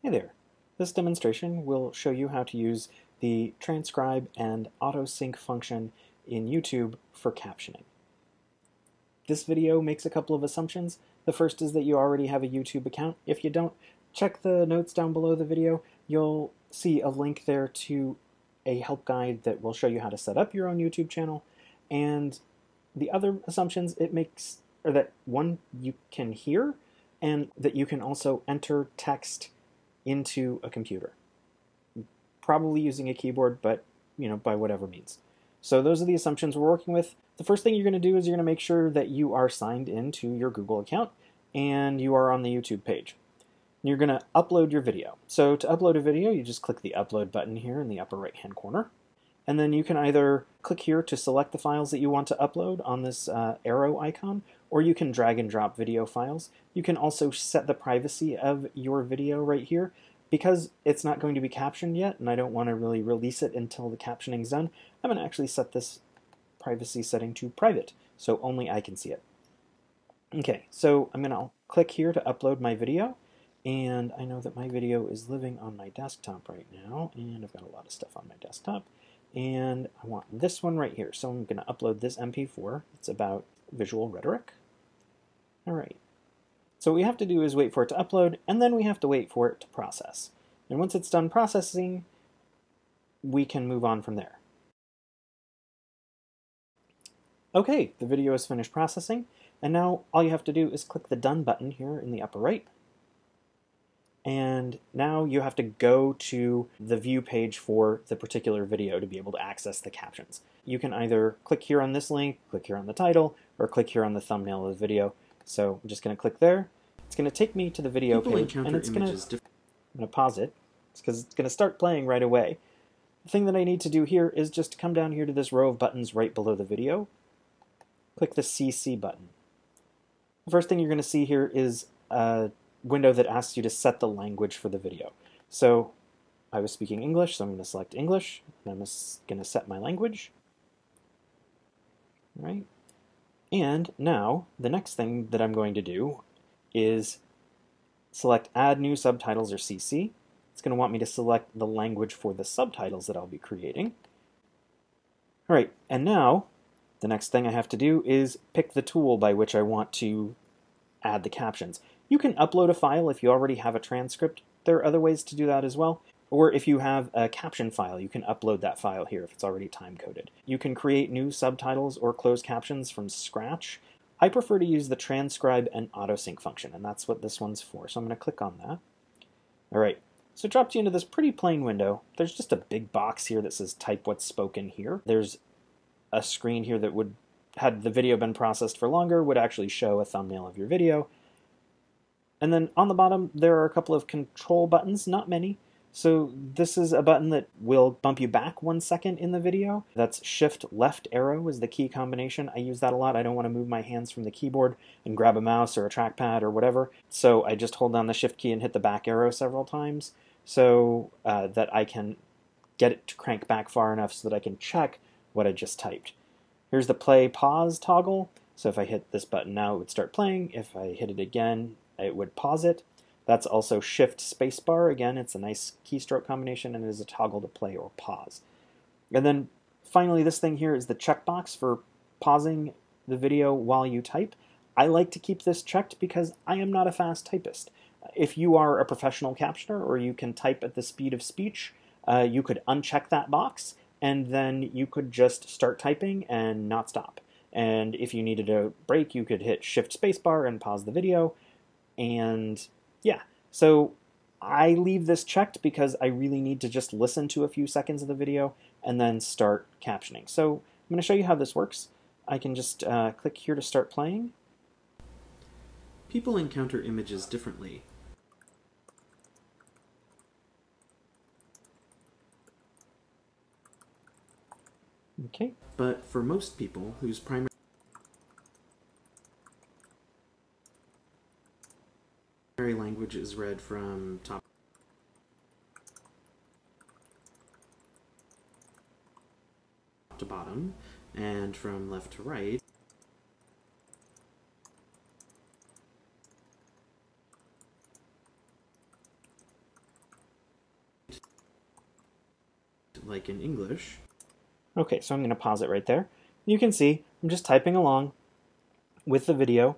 Hey there. This demonstration will show you how to use the transcribe and autosync function in YouTube for captioning. This video makes a couple of assumptions. The first is that you already have a YouTube account. If you don't, check the notes down below the video. You'll see a link there to a help guide that will show you how to set up your own YouTube channel. And the other assumptions it makes are that one, you can hear, and that you can also enter text into a computer. Probably using a keyboard, but you know, by whatever means. So those are the assumptions we're working with. The first thing you're going to do is you're going to make sure that you are signed into your Google account and you are on the YouTube page. You're going to upload your video. So to upload a video, you just click the upload button here in the upper right hand corner. And then you can either click here to select the files that you want to upload on this uh, arrow icon, or you can drag and drop video files. You can also set the privacy of your video right here. Because it's not going to be captioned yet, and I don't want to really release it until the captioning's done, I'm going to actually set this privacy setting to private, so only I can see it. Okay, so I'm going to click here to upload my video, and I know that my video is living on my desktop right now, and I've got a lot of stuff on my desktop, and I want this one right here, so I'm going to upload this MP4. It's about visual rhetoric. All right. So what we have to do is wait for it to upload, and then we have to wait for it to process. And once it's done processing, we can move on from there. Okay, the video is finished processing, and now all you have to do is click the Done button here in the upper right. And now you have to go to the view page for the particular video to be able to access the captions. You can either click here on this link, click here on the title, or click here on the thumbnail of the video so I'm just going to click there. It's going to take me to the video People page, and it's going to. I'm going to pause it. Because it's going to start playing right away. The thing that I need to do here is just come down here to this row of buttons right below the video. Click the CC button. The first thing you're going to see here is a window that asks you to set the language for the video. So I was speaking English, so I'm going to select English, and I'm going to set my language. All right. And now, the next thing that I'm going to do is select Add New Subtitles or CC. It's going to want me to select the language for the subtitles that I'll be creating. All right, and now the next thing I have to do is pick the tool by which I want to add the captions. You can upload a file if you already have a transcript. There are other ways to do that as well. Or if you have a caption file, you can upload that file here if it's already time-coded. You can create new subtitles or closed captions from scratch. I prefer to use the transcribe and autosync function, and that's what this one's for. So I'm going to click on that. All right, so it drops you into this pretty plain window. There's just a big box here that says type what's spoken here. There's a screen here that would, had the video been processed for longer, would actually show a thumbnail of your video. And then on the bottom, there are a couple of control buttons, not many. So this is a button that will bump you back one second in the video. That's shift left arrow is the key combination. I use that a lot. I don't want to move my hands from the keyboard and grab a mouse or a trackpad or whatever. So I just hold down the shift key and hit the back arrow several times so uh, that I can get it to crank back far enough so that I can check what I just typed. Here's the play pause toggle. So if I hit this button now, it would start playing. If I hit it again, it would pause it. That's also shift spacebar. Again, it's a nice keystroke combination and it is a toggle to play or pause. And then finally, this thing here is the checkbox for pausing the video while you type. I like to keep this checked because I am not a fast typist. If you are a professional captioner or you can type at the speed of speech, uh, you could uncheck that box and then you could just start typing and not stop. And if you needed a break, you could hit shift spacebar and pause the video and yeah, so I leave this checked because I really need to just listen to a few seconds of the video and then start captioning. So I'm going to show you how this works. I can just uh, click here to start playing. People encounter images differently. Okay. But for most people whose primary primary language is read from top. to bottom and from left to right like in English. Okay, so I'm going to pause it right there. You can see I'm just typing along with the video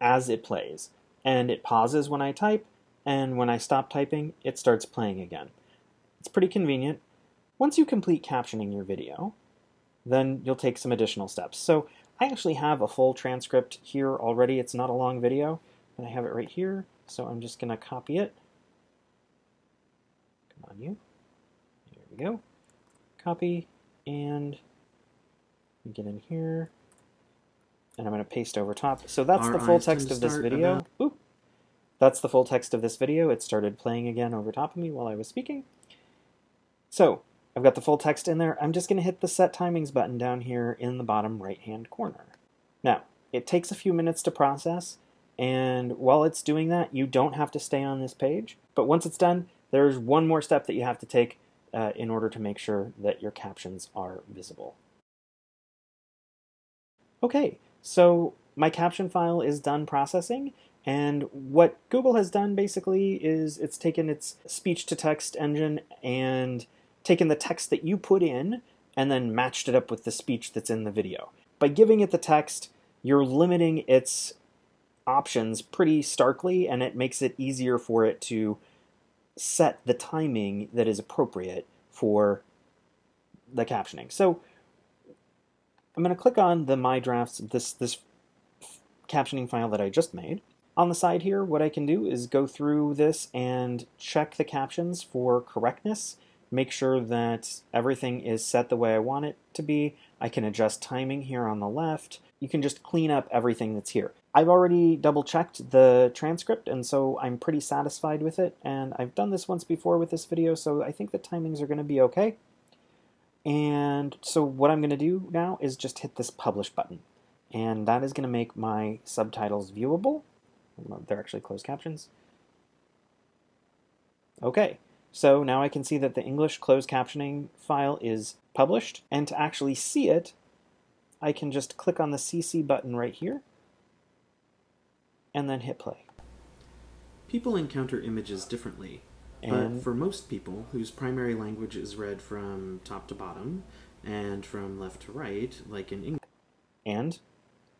as it plays. And it pauses when I type, and when I stop typing, it starts playing again. It's pretty convenient. Once you complete captioning your video, then you'll take some additional steps. So I actually have a full transcript here already. It's not a long video, but I have it right here. So I'm just going to copy it. Come on, you. There we go. Copy, and get in here. And I'm going to paste over top. So that's Our the full text of this video. That's the full text of this video. It started playing again over top of me while I was speaking. So I've got the full text in there. I'm just going to hit the set timings button down here in the bottom right hand corner. Now, it takes a few minutes to process, and while it's doing that, you don't have to stay on this page. But once it's done, there's one more step that you have to take uh, in order to make sure that your captions are visible. Okay, so my caption file is done processing, and what Google has done basically is it's taken its speech to text engine and taken the text that you put in and then matched it up with the speech that's in the video. By giving it the text, you're limiting its options pretty starkly, and it makes it easier for it to set the timing that is appropriate for the captioning. So I'm going to click on the My Drafts, this, this captioning file that I just made. On the side here, what I can do is go through this and check the captions for correctness, make sure that everything is set the way I want it to be. I can adjust timing here on the left. You can just clean up everything that's here. I've already double checked the transcript, and so I'm pretty satisfied with it. And I've done this once before with this video, so I think the timings are going to be okay. And so what I'm going to do now is just hit this publish button. And that is going to make my subtitles viewable. They're actually closed captions. Okay, so now I can see that the English closed captioning file is published. And to actually see it, I can just click on the CC button right here and then hit play. People encounter images differently, And but for most people whose primary language is read from top to bottom and from left to right, like in English, And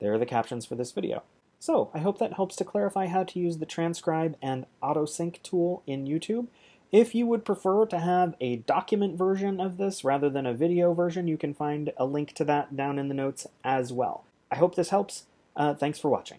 there are the captions for this video. So I hope that helps to clarify how to use the transcribe and autosync tool in YouTube. If you would prefer to have a document version of this rather than a video version, you can find a link to that down in the notes as well. I hope this helps. Uh, thanks for watching.